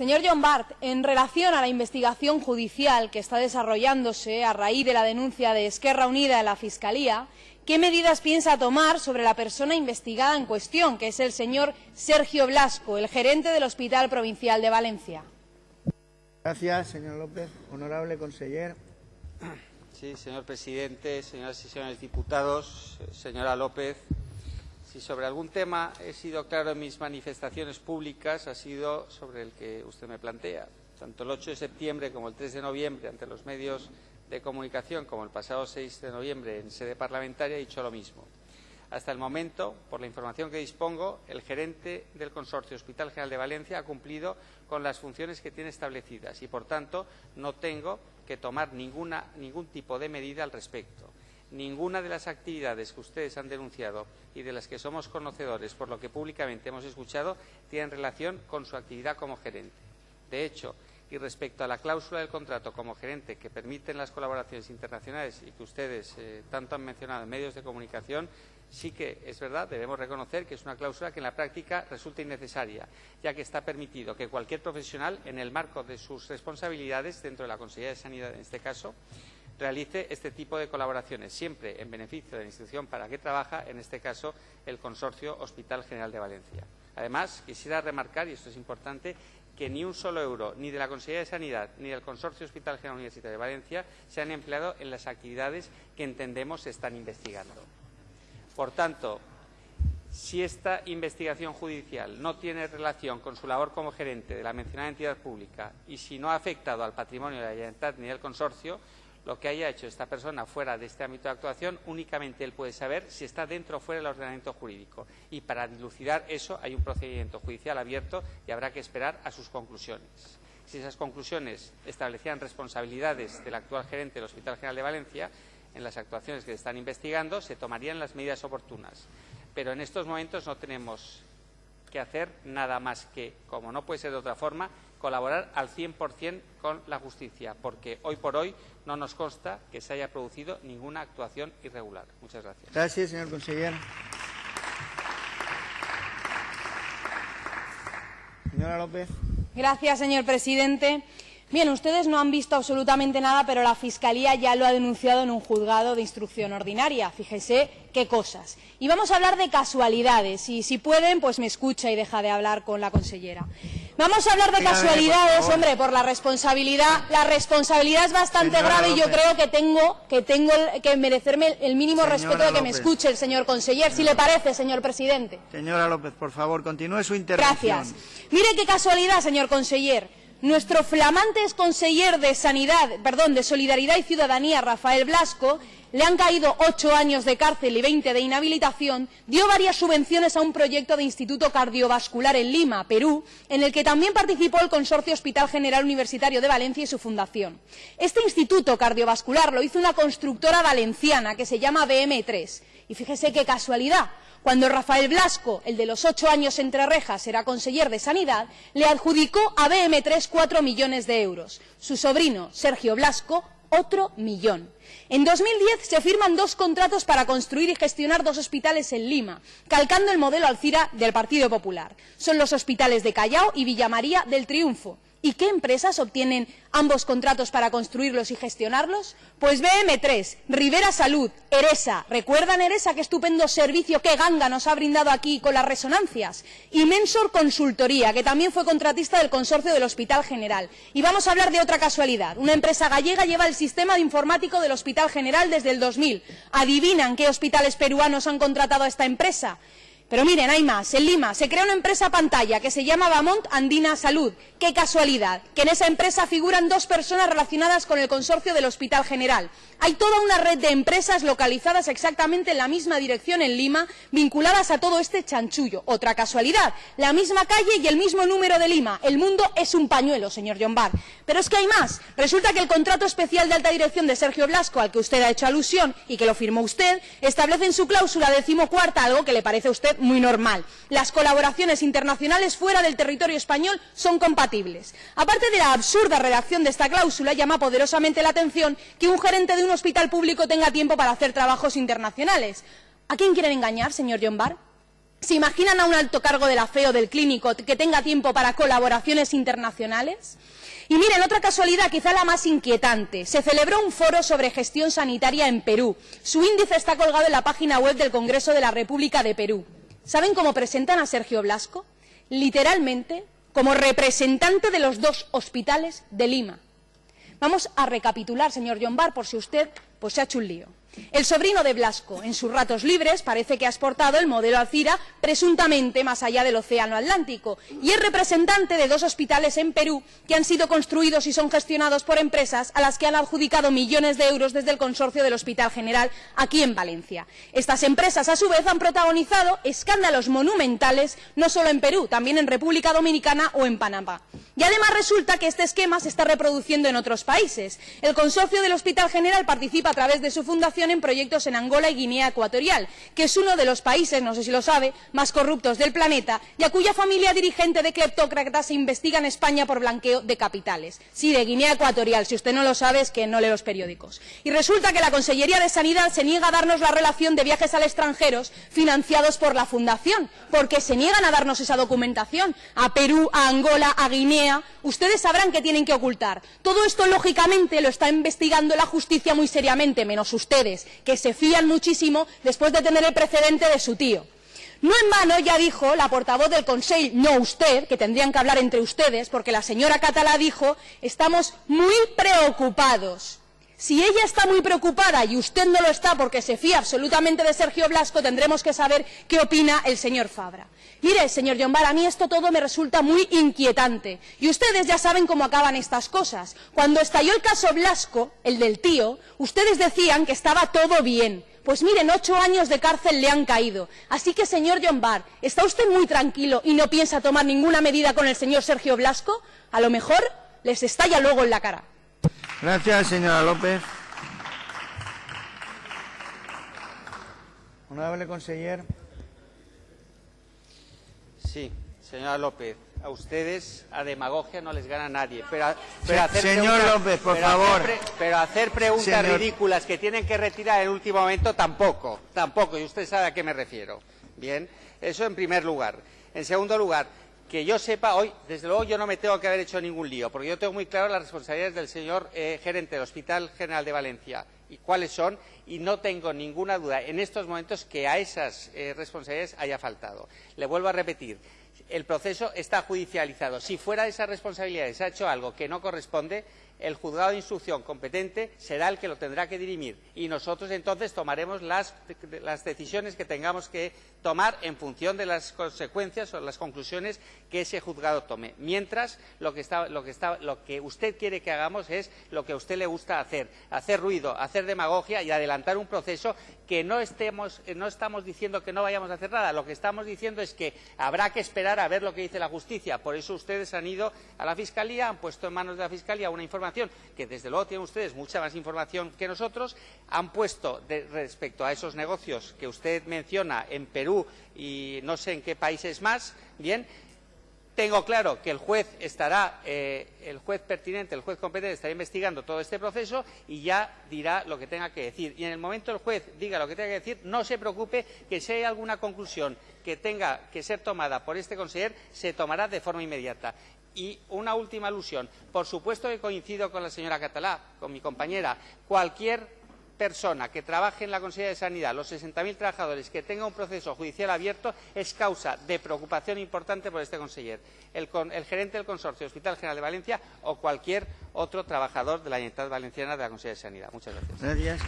Señor John Bart, en relación a la investigación judicial que está desarrollándose a raíz de la denuncia de Esquerra Unida en la Fiscalía, ¿qué medidas piensa tomar sobre la persona investigada en cuestión, que es el señor Sergio Blasco, el gerente del Hospital Provincial de Valencia? Gracias, señor López. Honorable conseller. Sí, señor presidente, señoras y señores diputados, señora López, si sobre algún tema he sido claro en mis manifestaciones públicas, ha sido sobre el que usted me plantea. Tanto el 8 de septiembre como el 3 de noviembre, ante los medios de comunicación, como el pasado 6 de noviembre en sede parlamentaria, he dicho lo mismo. Hasta el momento, por la información que dispongo, el gerente del Consorcio Hospital General de Valencia ha cumplido con las funciones que tiene establecidas y, por tanto, no tengo que tomar ningún tipo de medida al respecto. Ninguna de las actividades que ustedes han denunciado y de las que somos conocedores, por lo que públicamente hemos escuchado, tienen relación con su actividad como gerente. De hecho, y respecto a la cláusula del contrato como gerente que permiten las colaboraciones internacionales y que ustedes eh, tanto han mencionado en medios de comunicación, sí que es verdad, debemos reconocer que es una cláusula que en la práctica resulta innecesaria, ya que está permitido que cualquier profesional, en el marco de sus responsabilidades dentro de la Consejería de Sanidad, en este caso, realice este tipo de colaboraciones, siempre en beneficio de la institución para que trabaja, en este caso el Consorcio Hospital General de Valencia. Además, quisiera remarcar, y esto es importante, que ni un solo euro, ni de la Consejería de Sanidad, ni del Consorcio Hospital General Universitario de Valencia, se han empleado en las actividades que entendemos se están investigando. Por tanto, si esta investigación judicial no tiene relación con su labor como gerente de la mencionada entidad pública y si no ha afectado al patrimonio de la Generalitat ni del consorcio, lo que haya hecho esta persona fuera de este ámbito de actuación, únicamente él puede saber si está dentro o fuera del ordenamiento jurídico. Y para dilucidar eso hay un procedimiento judicial abierto y habrá que esperar a sus conclusiones. Si esas conclusiones establecían responsabilidades del actual gerente del Hospital General de Valencia en las actuaciones que se están investigando, se tomarían las medidas oportunas. Pero en estos momentos no tenemos que hacer nada más que, como no puede ser de otra forma, colaborar al 100% con la justicia, porque hoy por hoy no nos consta que se haya producido ninguna actuación irregular. Muchas gracias. Gracias, señor consejero. Señora López. Gracias, señor presidente. Bien, ustedes no han visto absolutamente nada, pero la Fiscalía ya lo ha denunciado en un juzgado de instrucción ordinaria. Fíjese qué cosas. Y vamos a hablar de casualidades. Y si pueden, pues me escucha y deja de hablar con la consellera. Vamos a hablar de casualidades, hombre, por la responsabilidad. La responsabilidad es bastante Señora grave y yo creo que tengo que, tengo el- que merecerme el mínimo Señora respeto de que me escuche el señor conseller, si le parece, señor presidente. Señora López, por favor, continúe su intervención. Gracias. Mire qué casualidad, señor conseller. Nuestro flamante conseller de Sanidad, perdón, de Solidaridad y Ciudadanía, Rafael Blasco, le han caído ocho años de cárcel y veinte de inhabilitación, dio varias subvenciones a un proyecto de Instituto Cardiovascular en Lima, Perú, en el que también participó el Consorcio Hospital General Universitario de Valencia y su fundación. Este instituto cardiovascular lo hizo una constructora valenciana que se llama BM3. Y fíjese qué casualidad. Cuando Rafael Blasco, el de los ocho años entre rejas, era conseller de Sanidad, le adjudicó a BM3 cuatro millones de euros. Su sobrino, Sergio Blasco, otro millón. En 2010 se firman dos contratos para construir y gestionar dos hospitales en Lima, calcando el modelo Alcira del Partido Popular. Son los hospitales de Callao y Villa María del Triunfo. ¿Y qué empresas obtienen ambos contratos para construirlos y gestionarlos? Pues BM3, Rivera Salud, Eresa. ¿Recuerdan Eresa qué estupendo servicio, qué ganga nos ha brindado aquí con las resonancias? Y Mensor Consultoría, que también fue contratista del consorcio del Hospital General. Y vamos a hablar de otra casualidad. Una empresa gallega lleva el sistema de informático del Hospital General desde el 2000. ¿Adivinan qué hospitales peruanos han contratado a esta empresa? Pero miren, hay más. En Lima se crea una empresa pantalla que se llama Bamont Andina Salud. Qué casualidad, que en esa empresa figuran dos personas relacionadas con el consorcio del Hospital General. Hay toda una red de empresas localizadas exactamente en la misma dirección en Lima, vinculadas a todo este chanchullo. Otra casualidad, la misma calle y el mismo número de Lima. El mundo es un pañuelo, señor John Barr. Pero es que hay más. Resulta que el contrato especial de alta dirección de Sergio Blasco, al que usted ha hecho alusión y que lo firmó usted, establece en su cláusula decimocuarta algo que le parece a usted muy normal. Las colaboraciones internacionales fuera del territorio español son compatibles. Aparte de la absurda redacción de esta cláusula, llama poderosamente la atención que un gerente de un hospital público tenga tiempo para hacer trabajos internacionales. ¿A quién quieren engañar, señor John Barr? ¿Se imaginan a un alto cargo de la FE o del clínico que tenga tiempo para colaboraciones internacionales? Y miren, otra casualidad, quizá la más inquietante. Se celebró un foro sobre gestión sanitaria en Perú. Su índice está colgado en la página web del Congreso de la República de Perú. ¿Saben cómo presentan a Sergio Blasco? Literalmente, como representante de los dos hospitales de Lima. Vamos a recapitular, señor John Barr, por si usted pues, se ha hecho un lío. El sobrino de Blasco, en sus ratos libres, parece que ha exportado el modelo Alcira presuntamente más allá del Océano Atlántico y es representante de dos hospitales en Perú que han sido construidos y son gestionados por empresas a las que han adjudicado millones de euros desde el consorcio del Hospital General aquí en Valencia. Estas empresas, a su vez, han protagonizado escándalos monumentales no solo en Perú, también en República Dominicana o en Panamá. Y además resulta que este esquema se está reproduciendo en otros países. El consorcio del Hospital General participa a través de su fundación en proyectos en Angola y Guinea Ecuatorial, que es uno de los países, no sé si lo sabe, más corruptos del planeta y a cuya familia dirigente de cleptócratas se investiga en España por blanqueo de capitales. Sí, de Guinea Ecuatorial. Si usted no lo sabe, es que no lee los periódicos. Y resulta que la Consellería de Sanidad se niega a darnos la relación de viajes al extranjero financiados por la Fundación, porque se niegan a darnos esa documentación a Perú, a Angola, a Guinea ustedes sabrán que tienen que ocultar. Todo esto, lógicamente, lo está investigando la justicia muy seriamente, menos ustedes, que se fían muchísimo después de tener el precedente de su tío. No en vano ya dijo la portavoz del Consejo, no usted, que tendrían que hablar entre ustedes, porque la señora Catalá dijo estamos muy preocupados. Si ella está muy preocupada y usted no lo está porque se fía absolutamente de Sergio Blasco, tendremos que saber qué opina el señor Fabra. Mire, señor Llombar, a mí esto todo me resulta muy inquietante. Y ustedes ya saben cómo acaban estas cosas. Cuando estalló el caso Blasco, el del tío, ustedes decían que estaba todo bien. Pues miren, ocho años de cárcel le han caído. Así que, señor John ¿está usted muy tranquilo y no piensa tomar ninguna medida con el señor Sergio Blasco? A lo mejor les estalla luego en la cara. Gracias, señora López. Honorable conseller. Sí, señora López, a ustedes a demagogia no les gana nadie. Pero, hacer señor López, por favor. pero hacer preguntas ridículas que tienen que retirar en el último momento tampoco, tampoco, y usted sabe a qué me refiero. Bien, eso en primer lugar. En segundo lugar, que yo sepa hoy, desde luego yo no me tengo que haber hecho ningún lío, porque yo tengo muy claro las responsabilidades del señor eh, gerente del Hospital General de Valencia y cuáles son, y no tengo ninguna duda en estos momentos que a esas eh, responsabilidades haya faltado. Le vuelvo a repetir, el proceso está judicializado. Si fuera de esas responsabilidades se ha hecho algo que no corresponde, el juzgado de instrucción competente será el que lo tendrá que dirimir y nosotros entonces tomaremos las, decisiones que tengamos que tomar en función de las consecuencias o las conclusiones que ese juzgado tome. Mientras, lo que, usted quiere que hagamos es lo que a usted le gusta hacer, hacer ruido, hacer demagogia y adelantar un proceso que no, estemos, no estamos diciendo que no vayamos a hacer nada. Lo que estamos diciendo es que habrá que esperar a ver lo que dice la justicia. Por eso ustedes han ido a la Fiscalía, han puesto en manos de la Fiscalía una información que desde luego tienen ustedes mucha más información que nosotros, han puesto respecto a esos negocios que usted menciona en Perú y no sé en qué países más, bien, tengo claro que el juez estará, eh, el juez pertinente, el juez competente estará investigando todo este proceso y ya dirá lo que tenga que decir. Y en el momento el juez diga lo que tenga que decir, no se preocupe que si hay alguna conclusión que tenga que ser tomada por este consejero, se tomará de forma inmediata. Y una última alusión. Por supuesto que coincido con la señora Catalá, con mi compañera. Cualquier persona que trabaje en la Consejería de Sanidad, los 60.000 trabajadores, que tenga un proceso judicial abierto, es causa de preocupación importante por este consejero, el, gerente del Consorcio Hospital General de Valencia o cualquier otro trabajador de la Unidad Valenciana de la Consejería de Sanidad. Muchas gracias.